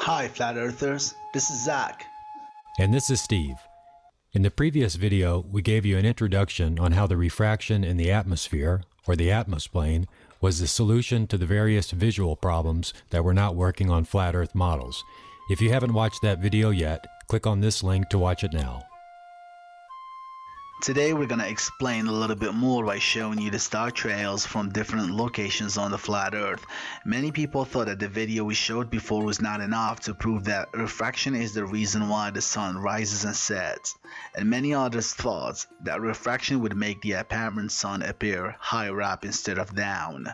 Hi, Flat Earthers. This is Zach. And this is Steve. In the previous video, we gave you an introduction on how the refraction in the atmosphere, or the atmos plane, was the solution to the various visual problems that were not working on flat Earth models. If you haven't watched that video yet, click on this link to watch it now. Today we're gonna explain a little bit more by showing you the star trails from different locations on the flat earth. Many people thought that the video we showed before was not enough to prove that refraction is the reason why the sun rises and sets. And many others thought that refraction would make the apparent sun appear higher up instead of down.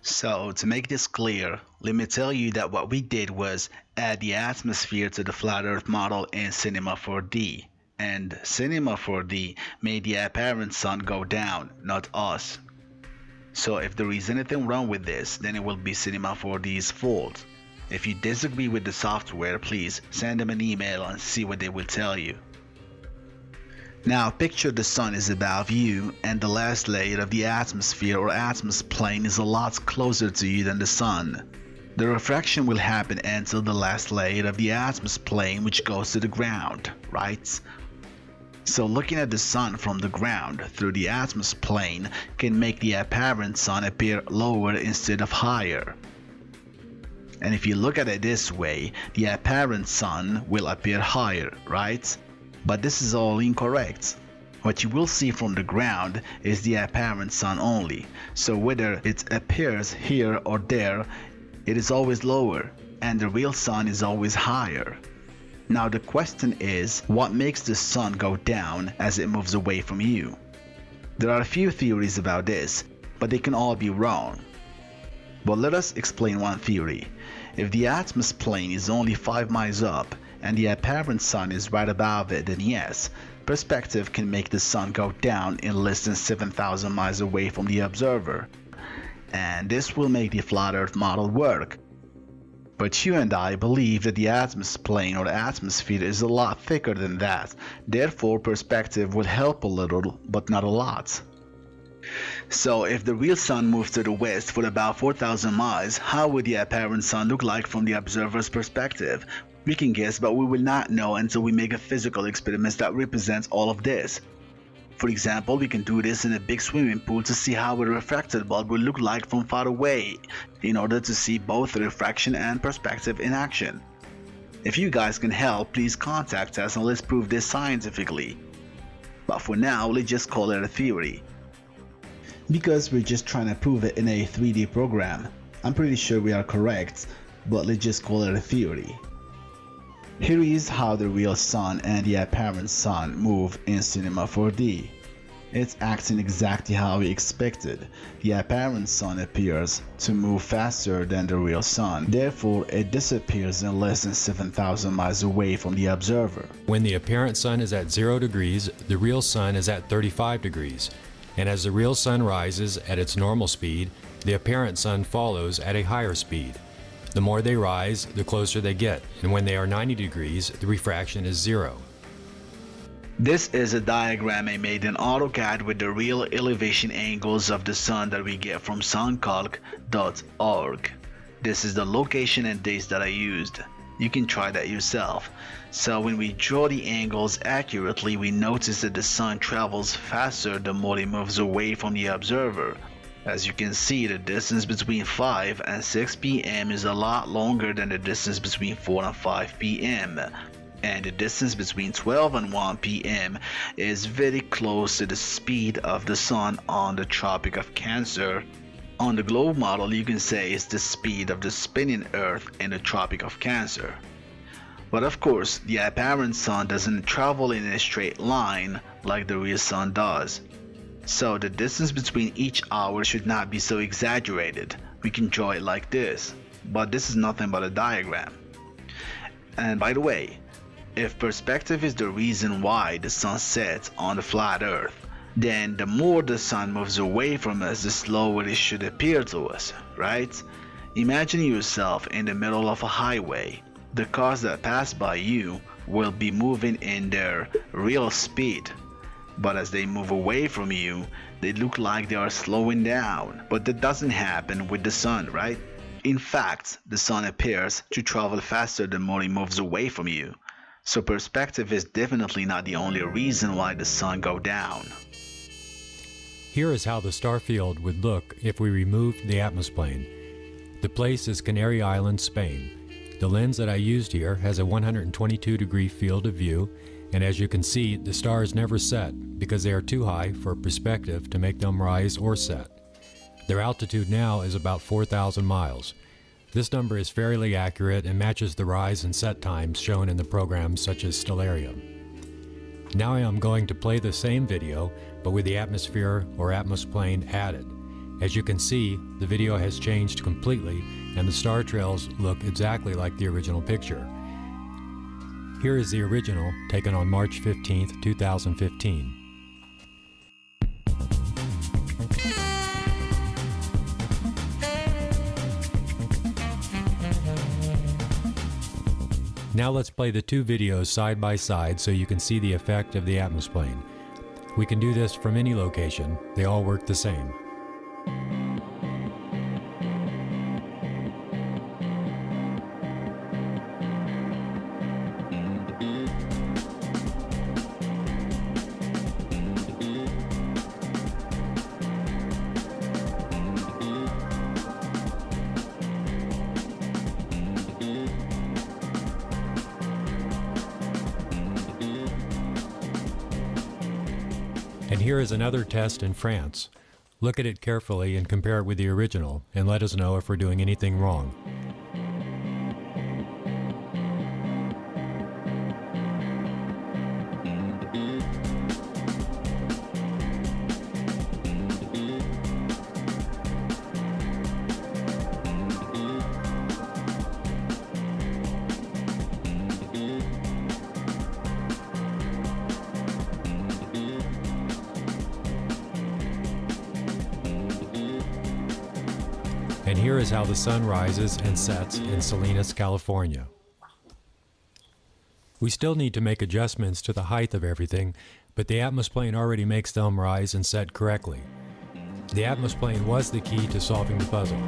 So to make this clear, let me tell you that what we did was add the atmosphere to the flat earth model in Cinema 4D and Cinema 4D made the apparent sun go down, not us. So if there is anything wrong with this, then it will be Cinema 4D's fault. If you disagree with the software, please send them an email and see what they will tell you. Now picture the sun is above you and the last layer of the atmosphere or atmos plane is a lot closer to you than the sun. The refraction will happen until the last layer of the atmos plane which goes to the ground, right? So looking at the sun from the ground through the atmos plane can make the apparent sun appear lower instead of higher. And if you look at it this way, the apparent sun will appear higher, right? But this is all incorrect. What you will see from the ground is the apparent sun only, so whether it appears here or there, it is always lower, and the real sun is always higher. Now the question is, what makes the sun go down as it moves away from you? There are a few theories about this, but they can all be wrong. But let us explain one theory. If the atmos plane is only 5 miles up and the apparent sun is right above it then yes, perspective can make the sun go down in less than 7000 miles away from the observer. And this will make the flat earth model work but you and I believe that the atmos plane or the atmosphere is a lot thicker than that, therefore perspective would help a little, but not a lot. So if the real sun moves to the west for about 4000 miles, how would the apparent sun look like from the observer's perspective? We can guess but we will not know until we make a physical experiment that represents all of this. For example, we can do this in a big swimming pool to see how a refracted bulb will look like from far away, in order to see both refraction and perspective in action. If you guys can help, please contact us and let's prove this scientifically. But for now, let's just call it a theory. Because we're just trying to prove it in a 3D program. I'm pretty sure we are correct, but let's just call it a theory. Here is how the real sun and the apparent sun move in Cinema 4D. It's acting exactly how we expected. The apparent sun appears to move faster than the real sun, therefore it disappears in less than 7000 miles away from the observer. When the apparent sun is at 0 degrees, the real sun is at 35 degrees. And as the real sun rises at its normal speed, the apparent sun follows at a higher speed. The more they rise, the closer they get, and when they are 90 degrees, the refraction is zero. This is a diagram I made in AutoCAD with the real elevation angles of the sun that we get from suncalc.org. This is the location and dates that I used. You can try that yourself. So when we draw the angles accurately, we notice that the sun travels faster the more it moves away from the observer. As you can see, the distance between 5 and 6 pm is a lot longer than the distance between 4 and 5 pm. And the distance between 12 and 1 pm is very close to the speed of the sun on the Tropic of Cancer. On the globe model, you can say it's the speed of the spinning Earth in the Tropic of Cancer. But of course, the apparent sun doesn't travel in a straight line like the real sun does. So the distance between each hour should not be so exaggerated. We can draw it like this. But this is nothing but a diagram. And by the way, if perspective is the reason why the sun sets on the flat earth, then the more the sun moves away from us, the slower it should appear to us, right? Imagine yourself in the middle of a highway. The cars that pass by you will be moving in their real speed but as they move away from you, they look like they are slowing down. But that doesn't happen with the sun, right? In fact, the sun appears to travel faster the more it moves away from you. So perspective is definitely not the only reason why the sun go down. Here is how the star field would look if we removed the atmosphere. The place is Canary Island, Spain. The lens that I used here has a 122 degree field of view, and as you can see, the stars never set because they are too high for perspective to make them rise or set. Their altitude now is about 4,000 miles. This number is fairly accurate and matches the rise and set times shown in the programs such as Stellarium. Now I am going to play the same video, but with the atmosphere or atmosplane added. As you can see, the video has changed completely and the star trails look exactly like the original picture. Here is the original taken on March 15, 2015. Now let's play the two videos side by side so you can see the effect of the atmosplane. We can do this from any location, they all work the same. And here is another test in France. Look at it carefully and compare it with the original, and let us know if we're doing anything wrong. And here is how the sun rises and sets in Salinas, California. We still need to make adjustments to the height of everything, but the atmosplane already makes them rise and set correctly. The atmosplane was the key to solving the puzzle.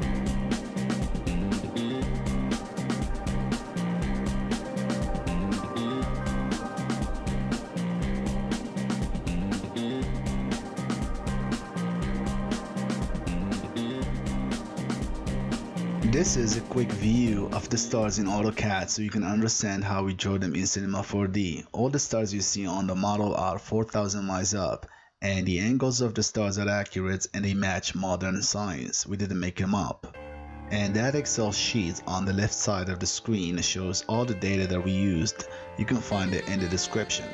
This is a quick view of the stars in AutoCAD so you can understand how we drew them in Cinema 4D. All the stars you see on the model are 4000 miles up and the angles of the stars are accurate and they match modern science. We didn't make them up. And that Excel sheet on the left side of the screen shows all the data that we used. You can find it in the description.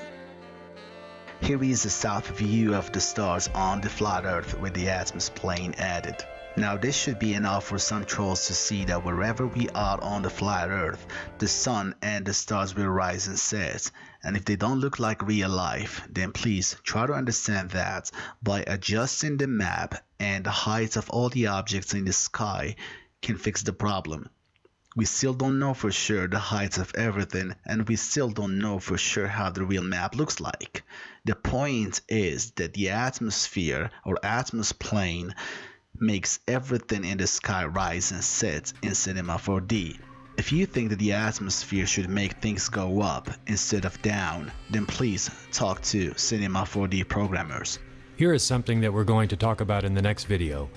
Here is a south view of the stars on the flat earth with the atmosplane added. Now this should be enough for some trolls to see that wherever we are on the flat earth, the sun and the stars will rise and set. And if they don't look like real life, then please try to understand that by adjusting the map and the height of all the objects in the sky can fix the problem. We still don't know for sure the heights of everything and we still don't know for sure how the real map looks like. The point is that the atmosphere or atmosplane makes everything in the sky rise and set in Cinema 4D. If you think that the atmosphere should make things go up instead of down, then please talk to Cinema 4D programmers. Here is something that we're going to talk about in the next video.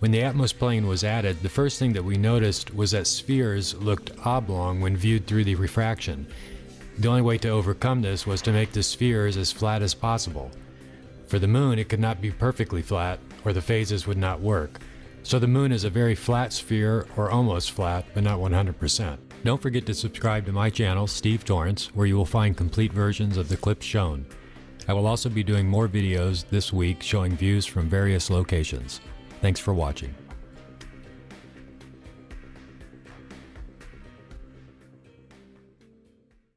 When the atmosplane was added, the first thing that we noticed was that spheres looked oblong when viewed through the refraction. The only way to overcome this was to make the spheres as flat as possible. For the moon, it could not be perfectly flat, or the phases would not work. So the moon is a very flat sphere, or almost flat, but not 100%. Don't forget to subscribe to my channel, Steve Torrance, where you will find complete versions of the clips shown. I will also be doing more videos this week showing views from various locations. Thanks for watching.